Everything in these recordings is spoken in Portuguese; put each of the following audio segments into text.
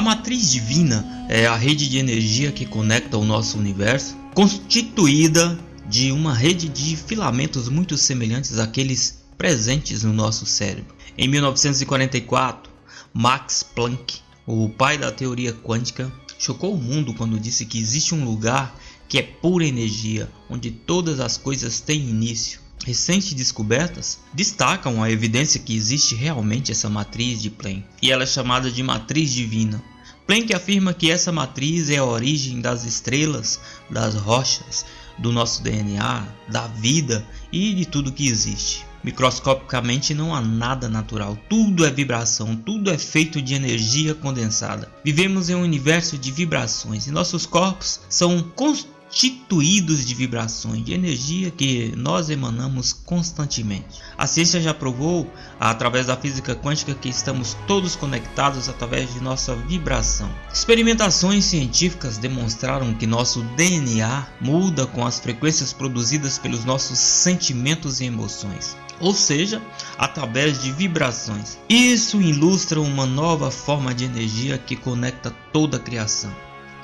A matriz divina é a rede de energia que conecta o nosso universo, constituída de uma rede de filamentos muito semelhantes àqueles presentes no nosso cérebro. Em 1944, Max Planck, o pai da teoria quântica, chocou o mundo quando disse que existe um lugar que é pura energia, onde todas as coisas têm início. Recentes descobertas destacam a evidência que existe realmente essa matriz de Planck, e ela é chamada de matriz divina. Planck afirma que essa matriz é a origem das estrelas, das rochas, do nosso DNA, da vida e de tudo que existe. Microscopicamente não há nada natural, tudo é vibração, tudo é feito de energia condensada. Vivemos em um universo de vibrações e nossos corpos são construídos constituídos de vibrações, de energia que nós emanamos constantemente. A ciência já provou, através da física quântica, que estamos todos conectados através de nossa vibração. Experimentações científicas demonstraram que nosso DNA muda com as frequências produzidas pelos nossos sentimentos e emoções ou seja, através de vibrações. Isso ilustra uma nova forma de energia que conecta toda a criação.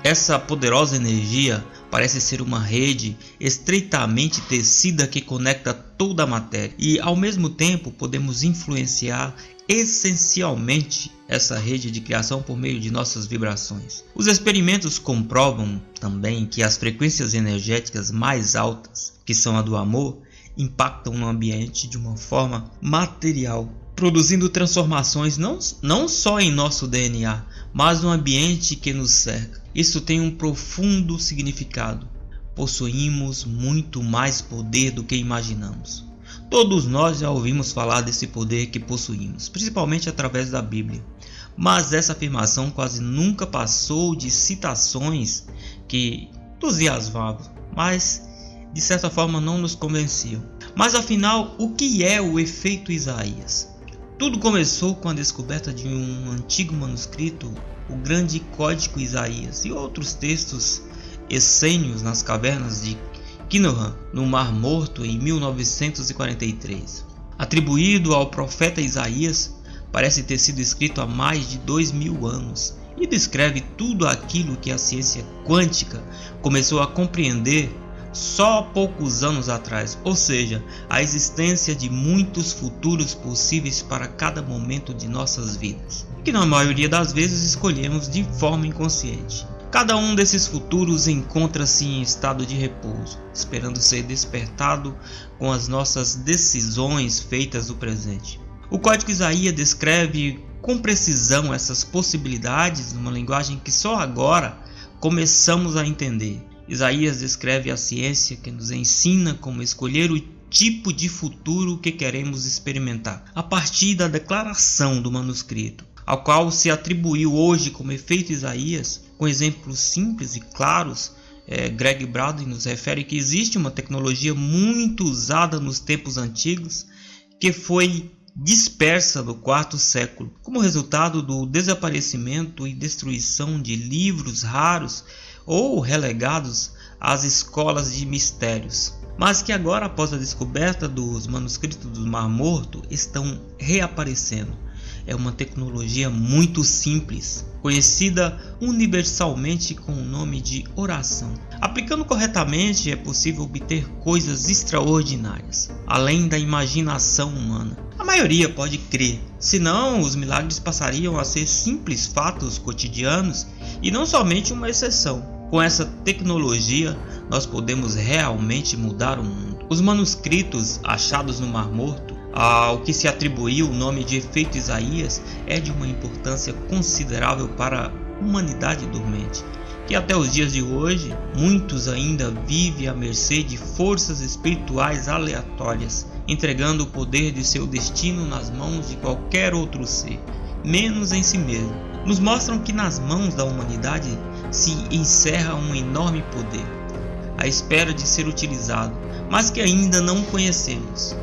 Essa poderosa energia parece ser uma rede estreitamente tecida que conecta toda a matéria e ao mesmo tempo podemos influenciar essencialmente essa rede de criação por meio de nossas vibrações. Os experimentos comprovam também que as frequências energéticas mais altas, que são a do amor, impactam no ambiente de uma forma material produzindo transformações não, não só em nosso DNA, mas no ambiente que nos cerca. Isso tem um profundo significado. Possuímos muito mais poder do que imaginamos. Todos nós já ouvimos falar desse poder que possuímos, principalmente através da Bíblia. Mas essa afirmação quase nunca passou de citações que entusiasmavam, mas de certa forma não nos convenciam. Mas afinal, o que é o efeito Isaías? Tudo começou com a descoberta de um antigo manuscrito, o Grande Código Isaías, e outros textos essênios nas cavernas de Qumran, no Mar Morto, em 1943. Atribuído ao profeta Isaías, parece ter sido escrito há mais de dois mil anos e descreve tudo aquilo que a ciência quântica começou a compreender só poucos anos atrás, ou seja, a existência de muitos futuros possíveis para cada momento de nossas vidas, que na maioria das vezes escolhemos de forma inconsciente. Cada um desses futuros encontra-se em estado de repouso, esperando ser despertado com as nossas decisões feitas no presente. O Código Isaías descreve com precisão essas possibilidades numa linguagem que só agora começamos a entender. Isaías descreve a ciência que nos ensina como escolher o tipo de futuro que queremos experimentar, a partir da declaração do manuscrito, ao qual se atribuiu hoje como efeito Isaías, com exemplos simples e claros. É, Greg Braden nos refere que existe uma tecnologia muito usada nos tempos antigos que foi dispersa no quarto século, como resultado do desaparecimento e destruição de livros raros ou relegados às escolas de mistérios, mas que agora, após a descoberta dos manuscritos do Mar Morto, estão reaparecendo. É uma tecnologia muito simples, conhecida universalmente com o nome de oração. Aplicando corretamente, é possível obter coisas extraordinárias, além da imaginação humana. A maioria pode crer, senão os milagres passariam a ser simples fatos cotidianos e não somente uma exceção. Com essa tecnologia, nós podemos realmente mudar o mundo. Os manuscritos achados no Mar Morto, ao que se atribuiu o nome de efeito Isaías, é de uma importância considerável para a humanidade dormente, que até os dias de hoje muitos ainda vivem à mercê de forças espirituais aleatórias, entregando o poder de seu destino nas mãos de qualquer outro ser, menos em si mesmo. Nos mostram que nas mãos da humanidade se encerra um enorme poder, à espera de ser utilizado, mas que ainda não conhecemos.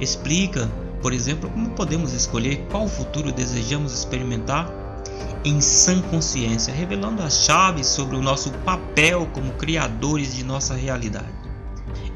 Explica, por exemplo, como podemos escolher qual futuro desejamos experimentar em sã consciência, revelando as chaves sobre o nosso papel como criadores de nossa realidade.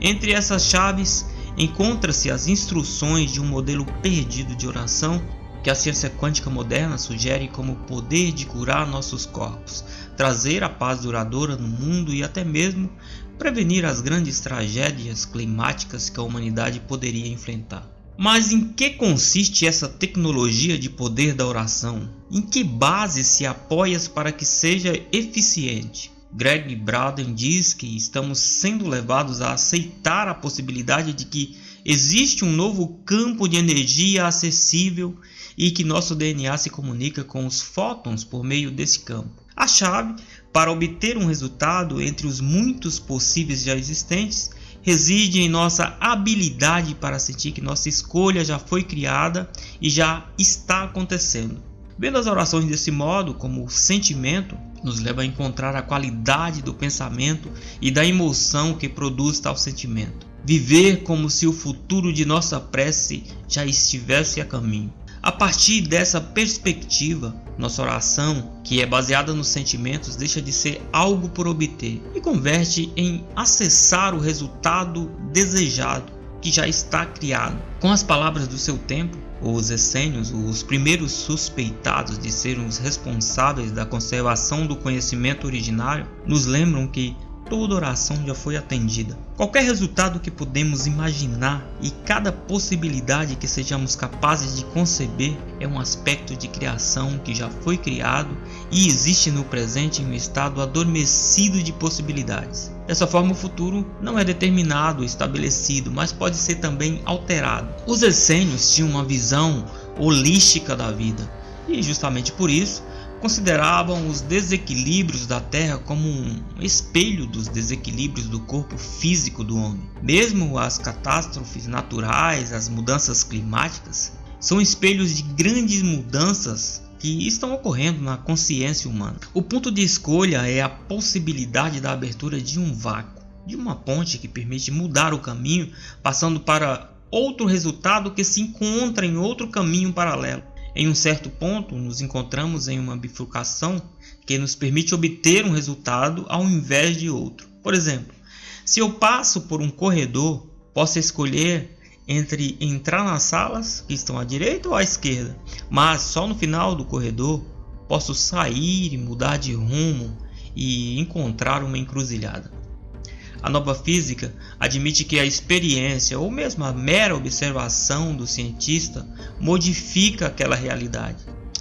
Entre essas chaves encontra-se as instruções de um modelo perdido de oração que a ciência quântica moderna sugere como poder de curar nossos corpos, trazer a paz duradoura no mundo e até mesmo prevenir as grandes tragédias climáticas que a humanidade poderia enfrentar. Mas em que consiste essa tecnologia de poder da oração? Em que base se apoia para que seja eficiente? Greg Braden diz que estamos sendo levados a aceitar a possibilidade de que existe um novo campo de energia acessível e que nosso DNA se comunica com os fótons por meio desse campo. A chave para obter um resultado entre os muitos possíveis já existentes reside em nossa habilidade para sentir que nossa escolha já foi criada e já está acontecendo. Vendo as orações desse modo, como sentimento, nos leva a encontrar a qualidade do pensamento e da emoção que produz tal sentimento. Viver como se o futuro de nossa prece já estivesse a caminho. A partir dessa perspectiva, nossa oração, que é baseada nos sentimentos, deixa de ser algo por obter e converte em acessar o resultado desejado que já está criado. Com as palavras do seu tempo, os essênios, os primeiros suspeitados de serem os responsáveis da conservação do conhecimento originário, nos lembram que toda oração já foi atendida. Qualquer resultado que podemos imaginar e cada possibilidade que sejamos capazes de conceber é um aspecto de criação que já foi criado e existe no presente em um estado adormecido de possibilidades. Dessa forma, o futuro não é determinado, estabelecido, mas pode ser também alterado. Os essênios tinham uma visão holística da vida e, justamente por isso, consideravam os desequilíbrios da Terra como um espelho dos desequilíbrios do corpo físico do homem. Mesmo as catástrofes naturais, as mudanças climáticas, são espelhos de grandes mudanças que estão ocorrendo na consciência humana. O ponto de escolha é a possibilidade da abertura de um vácuo, de uma ponte que permite mudar o caminho, passando para outro resultado que se encontra em outro caminho paralelo. Em um certo ponto, nos encontramos em uma bifurcação que nos permite obter um resultado ao invés de outro. Por exemplo, se eu passo por um corredor, posso escolher entre entrar nas salas que estão à direita ou à esquerda, mas só no final do corredor posso sair e mudar de rumo e encontrar uma encruzilhada. A nova física admite que a experiência ou mesmo a mera observação do cientista modifica aquela realidade.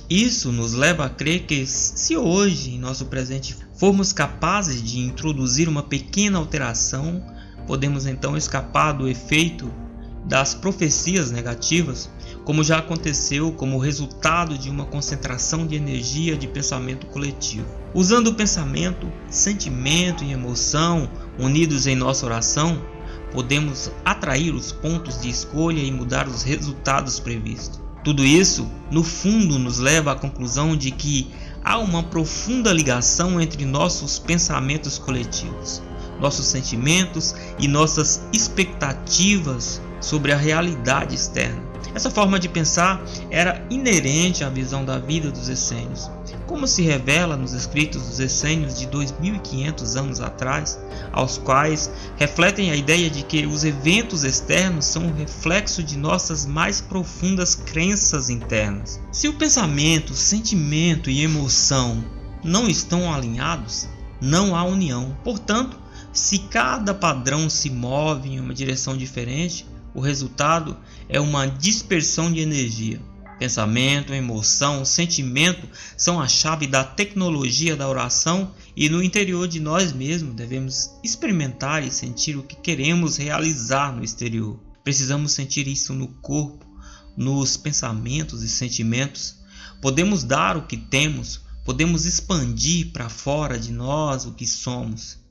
Isso nos leva a crer que, se hoje, em nosso presente, formos capazes de introduzir uma pequena alteração, podemos então escapar do efeito das profecias negativas, como já aconteceu como resultado de uma concentração de energia de pensamento coletivo. Usando o pensamento, sentimento e emoção unidos em nossa oração, podemos atrair os pontos de escolha e mudar os resultados previstos. Tudo isso, no fundo, nos leva à conclusão de que há uma profunda ligação entre nossos pensamentos coletivos, nossos sentimentos e nossas expectativas sobre a realidade externa. Essa forma de pensar era inerente à visão da vida dos essênios. Como se revela nos escritos dos essênios de 2500 anos atrás, aos quais refletem a ideia de que os eventos externos são um reflexo de nossas mais profundas crenças internas. Se o pensamento, sentimento e emoção não estão alinhados, não há união. Portanto, se cada padrão se move em uma direção diferente, o resultado é uma dispersão de energia. Pensamento, emoção, sentimento são a chave da tecnologia da oração e no interior de nós mesmos devemos experimentar e sentir o que queremos realizar no exterior. Precisamos sentir isso no corpo, nos pensamentos e sentimentos. Podemos dar o que temos, podemos expandir para fora de nós o que somos.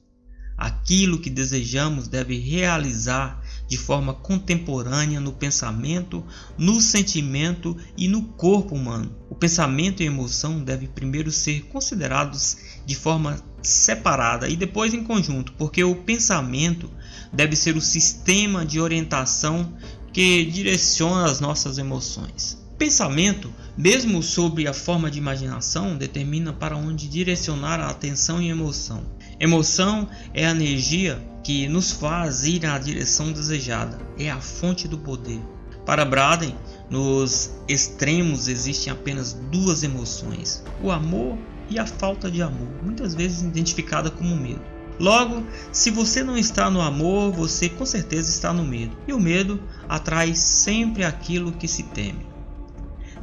Aquilo que desejamos deve realizar de forma contemporânea no pensamento, no sentimento e no corpo humano. O pensamento e a emoção devem primeiro ser considerados de forma separada e depois em conjunto, porque o pensamento deve ser o sistema de orientação que direciona as nossas emoções. Pensamento, mesmo sobre a forma de imaginação, determina para onde direcionar a atenção e emoção. Emoção é a energia que nos faz ir na direção desejada, é a fonte do poder. Para Braden, Nos extremos existem apenas duas emoções: o amor e a falta de amor, muitas vezes identificada como medo. Logo, se você não está no amor, você com certeza está no medo. E o medo atrai sempre aquilo que se teme.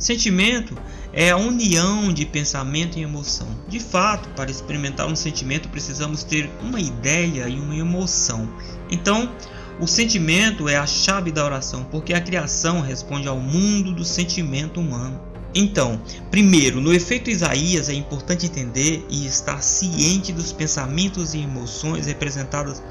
Sentimento é a união de pensamento e emoção. De fato, para experimentar um sentimento, precisamos ter uma ideia e uma emoção. Então, o sentimento é a chave da oração, porque a criação responde ao mundo do sentimento humano. Então, primeiro, no efeito Isaías é importante entender e estar ciente dos pensamentos e emoções representadas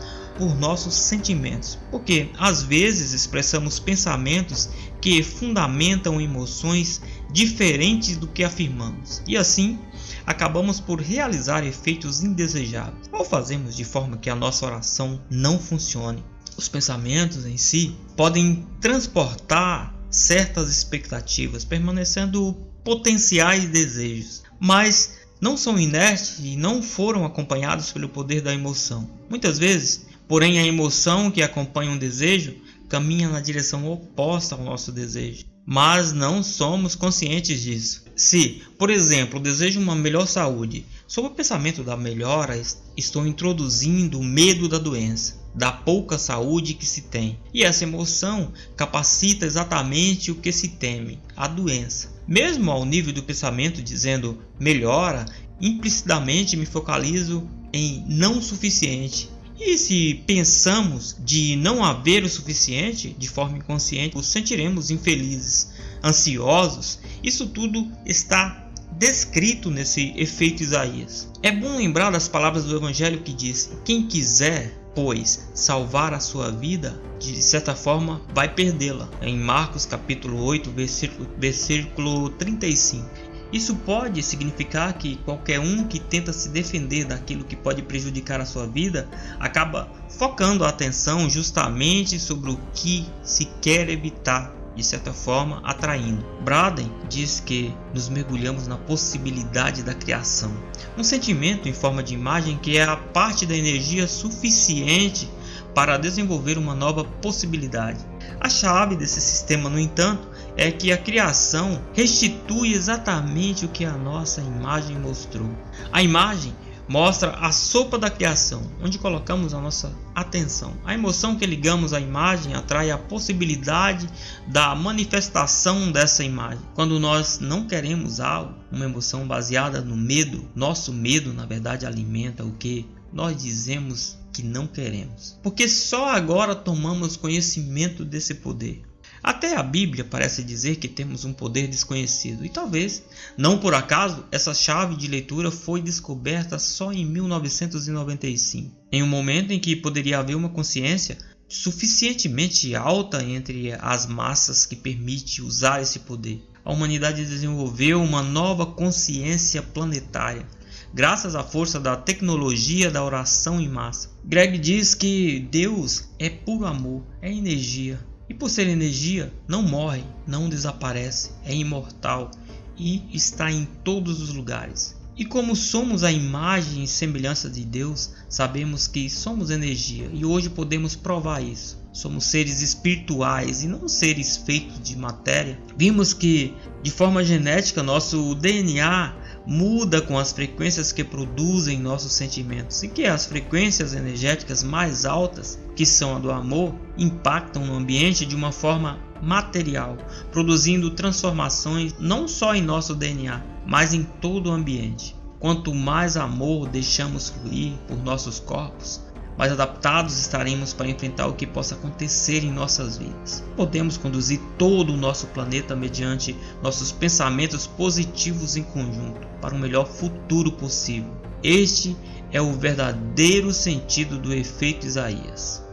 por nossos sentimentos, porque às vezes expressamos pensamentos que fundamentam emoções diferentes do que afirmamos, e assim acabamos por realizar efeitos indesejáveis, ou fazemos de forma que a nossa oração não funcione os pensamentos em si podem transportar certas expectativas, permanecendo potenciais desejos, mas não são inertes e não foram acompanhados pelo poder da emoção. Muitas vezes, porém, a emoção que acompanha um desejo caminha na direção oposta ao nosso desejo, mas não somos conscientes disso. Se, por exemplo, desejo uma melhor saúde, sob o pensamento da melhora, estou introduzindo o medo da doença da pouca saúde que se tem. E essa emoção capacita exatamente o que se teme, a doença. Mesmo ao nível do pensamento dizendo melhora, implicitamente me focalizo em não suficiente. E se pensamos de não haver o suficiente de forma inconsciente, nos sentiremos infelizes, ansiosos. Isso tudo está descrito nesse efeito Isaías. É bom lembrar das palavras do Evangelho que diz: Quem quiser pois salvar a sua vida, de certa forma vai perdê-la. Em Marcos capítulo 8, versículo, versículo 35. Isso pode significar que qualquer um que tenta se defender daquilo que pode prejudicar a sua vida acaba focando a atenção justamente sobre o que se quer evitar de certa forma atraindo. Braden diz que nos mergulhamos na possibilidade da criação, um sentimento em forma de imagem que é a parte da energia suficiente para desenvolver uma nova possibilidade. A chave desse sistema, no entanto, é que a criação restitui exatamente o que a nossa imagem mostrou. A imagem mostra a sopa da criação, onde colocamos a nossa atenção. A emoção que ligamos à imagem atrai a possibilidade da manifestação dessa imagem. Quando nós não queremos algo, uma emoção baseada no medo, nosso medo na verdade alimenta o que nós dizemos que não queremos. Porque só agora tomamos conhecimento desse poder. Até a Bíblia parece dizer que temos um poder desconhecido, e talvez, não por acaso, essa chave de leitura foi descoberta só em 1995, em um momento em que poderia haver uma consciência suficientemente alta entre as massas que permite usar esse poder. A humanidade desenvolveu uma nova consciência planetária, graças à força da tecnologia da oração em massa. Greg diz que Deus é puro amor, é energia, e por ser energia, não morre, não desaparece, é imortal e está em todos os lugares. E como somos a imagem e semelhança de Deus, sabemos que somos energia e hoje podemos provar isso. Somos seres espirituais e não seres feitos de matéria. Vimos que, de forma genética, nosso DNA muda com as frequências que produzem nossos sentimentos e que as frequências energéticas mais altas, que são a do amor, impactam no ambiente de uma forma material, produzindo transformações não só em nosso DNA, mas em todo o ambiente. Quanto mais amor deixamos fluir por nossos corpos, mais adaptados estaremos para enfrentar o que possa acontecer em nossas vidas. Podemos conduzir todo o nosso planeta mediante nossos pensamentos positivos em conjunto para um melhor futuro possível. Este é o verdadeiro sentido do efeito Isaías.